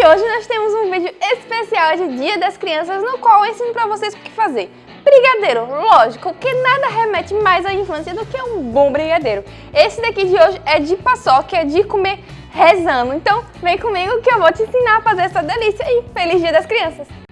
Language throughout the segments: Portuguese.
E hoje nós temos um vídeo especial de Dia das Crianças no qual eu ensino pra vocês o que fazer. Brigadeiro, lógico, que nada remete mais à infância do que um bom brigadeiro. Esse daqui de hoje é de paçoca, é de comer rezando. Então vem comigo que eu vou te ensinar a fazer essa delícia e feliz Dia das Crianças!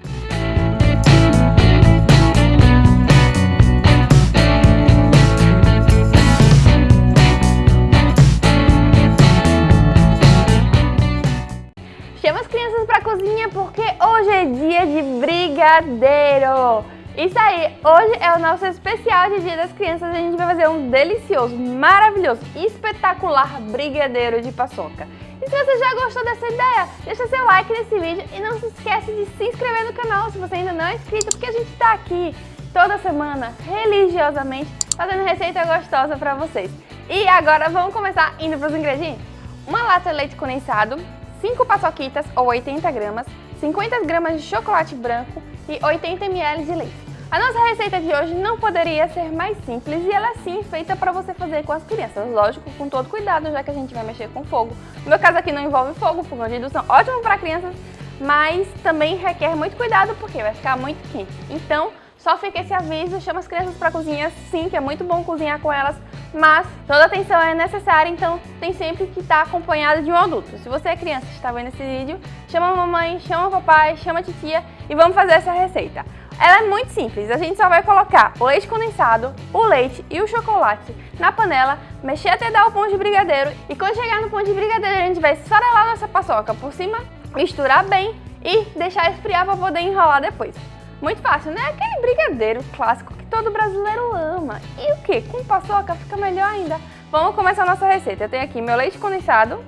De brigadeiro! Isso aí, hoje é o nosso especial de Dia das Crianças. A gente vai fazer um delicioso, maravilhoso, espetacular brigadeiro de paçoca. E se você já gostou dessa ideia, deixa seu like nesse vídeo e não se esquece de se inscrever no canal se você ainda não é inscrito, porque a gente está aqui toda semana, religiosamente, fazendo receita gostosa para vocês. E agora vamos começar indo para os ingredientes? Uma lata de leite condensado, 5 paçoquitas ou 80 gramas, 50 gramas de chocolate branco e 80 ml de leite. A nossa receita de hoje não poderia ser mais simples e ela é sim feita para você fazer com as crianças, lógico, com todo cuidado, já que a gente vai mexer com fogo. No meu caso aqui não envolve fogo, fogão de indução ótimo para crianças, mas também requer muito cuidado porque vai ficar muito quente. Então, só fica esse aviso, chama as crianças para cozinha sim, que é muito bom cozinhar com elas, mas toda atenção é necessária, então tem sempre que estar acompanhado de um adulto. Se você é criança e está vendo esse vídeo, chama a mamãe, chama o papai, chama a titia e vamos fazer essa receita. Ela é muito simples, a gente só vai colocar o leite condensado, o leite e o chocolate na panela, mexer até dar o pão de brigadeiro e quando chegar no pão de brigadeiro a gente vai esfarelar nossa paçoca por cima, misturar bem e deixar esfriar para poder enrolar depois. Muito fácil, né? Aquele brigadeiro clássico que todo brasileiro ama. E o que? Com paçoca fica melhor ainda. Vamos começar a nossa receita. Eu tenho aqui meu leite condensado.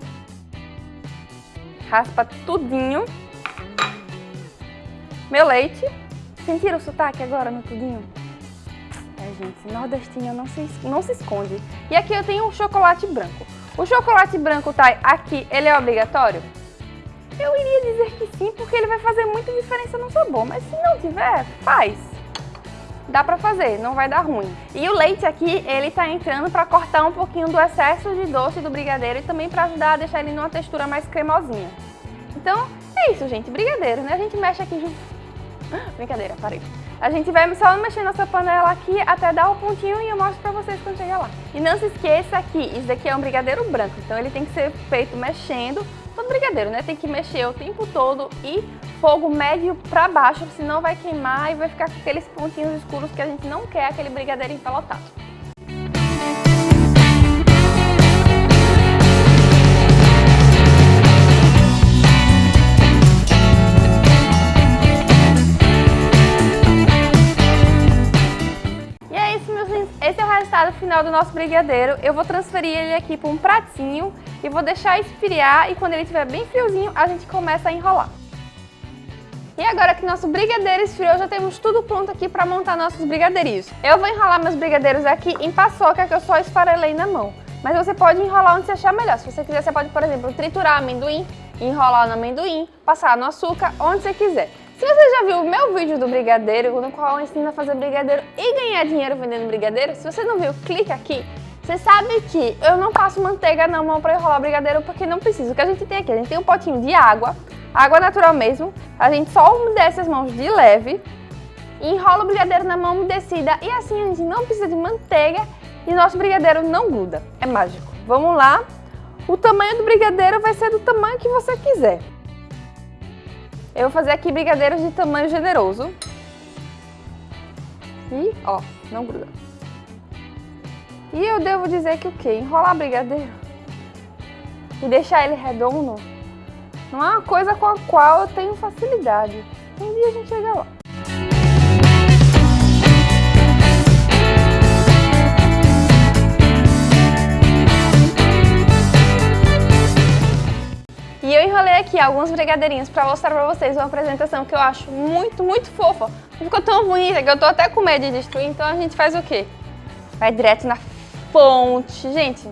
Raspa tudinho. Meu leite Sentiram o sotaque agora no tudinho? É, gente, nordestinho não se, não se esconde. E aqui eu tenho o chocolate branco. O chocolate branco tá aqui, ele é obrigatório? Eu iria dizer que sim, porque ele vai fazer muita diferença no sabor. Mas se não tiver, faz. Dá pra fazer, não vai dar ruim. E o leite aqui, ele tá entrando pra cortar um pouquinho do excesso de doce do brigadeiro e também pra ajudar a deixar ele numa textura mais cremosinha. Então, é isso, gente. Brigadeiro, né? A gente mexe aqui junto Brincadeira, parei. A gente vai só mexer nossa panela aqui até dar o pontinho e eu mostro pra vocês quando chegar lá. E não se esqueça que isso daqui é um brigadeiro branco, então ele tem que ser feito mexendo. Todo brigadeiro, né? Tem que mexer o tempo todo e fogo médio pra baixo, senão vai queimar e vai ficar com aqueles pontinhos escuros que a gente não quer, aquele brigadeiro empelotado. resultado final do nosso brigadeiro, eu vou transferir ele aqui para um pratinho e vou deixar esfriar e quando ele estiver bem friozinho, a gente começa a enrolar. E agora que nosso brigadeiro esfriou, já temos tudo pronto aqui para montar nossos brigadeirinhos. Eu vou enrolar meus brigadeiros aqui em paçoca que eu só esfarelei na mão. Mas você pode enrolar onde você achar melhor. Se você quiser, você pode, por exemplo, triturar amendoim, enrolar no amendoim, passar no açúcar, onde você quiser. Se você já viu o meu vídeo do brigadeiro, no qual eu ensino a fazer brigadeiro e ganhar dinheiro vendendo brigadeiro, se você não viu, clica aqui. Você sabe que eu não passo manteiga na mão para enrolar brigadeiro porque não preciso. O que a gente tem aqui? A gente tem um potinho de água, água natural mesmo. A gente só umedece as mãos de leve, enrola o brigadeiro na mão umedecida e assim a gente não precisa de manteiga e nosso brigadeiro não gruda. É mágico. Vamos lá. O tamanho do brigadeiro vai ser do tamanho que você quiser. Eu vou fazer aqui brigadeiros de tamanho generoso. E, ó, não gruda. E eu devo dizer que o quê? Enrolar brigadeiro e deixar ele redondo não é uma coisa com a qual eu tenho facilidade. Um dia a gente chega lá. E eu enrolei aqui alguns brigadeirinhos pra mostrar pra vocês uma apresentação que eu acho muito, muito fofa. Ficou tão bonita que eu tô até com medo de destruir, então a gente faz o quê? Vai direto na ponte. Gente,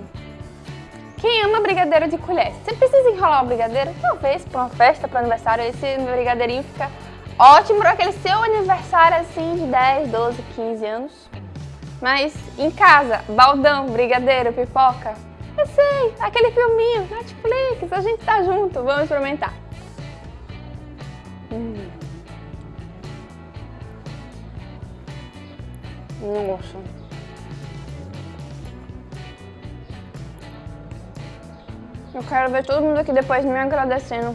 quem ama brigadeiro de colher? Você precisa enrolar o brigadeiro? Talvez para uma festa, para aniversário, esse brigadeirinho fica ótimo para aquele seu aniversário assim de 10, 12, 15 anos. Mas em casa, baldão, brigadeiro, pipoca, eu sei, aquele filminho, Netflix, a gente tá junto, vamos experimentar. Hum. Nossa. Eu quero ver todo mundo aqui depois me agradecendo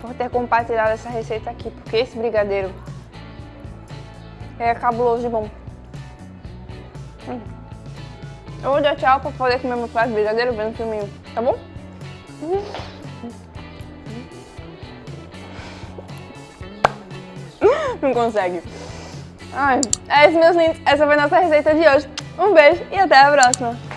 por ter compartilhado essa receita aqui, porque esse brigadeiro é cabuloso de bom. Hum. Eu vou dar tchau pra poder comer meu prato de brigadeiro vendo filminho, tá bom? Não consegue. Ai, é isso, meus lindos. Essa foi a nossa receita de hoje. Um beijo e até a próxima.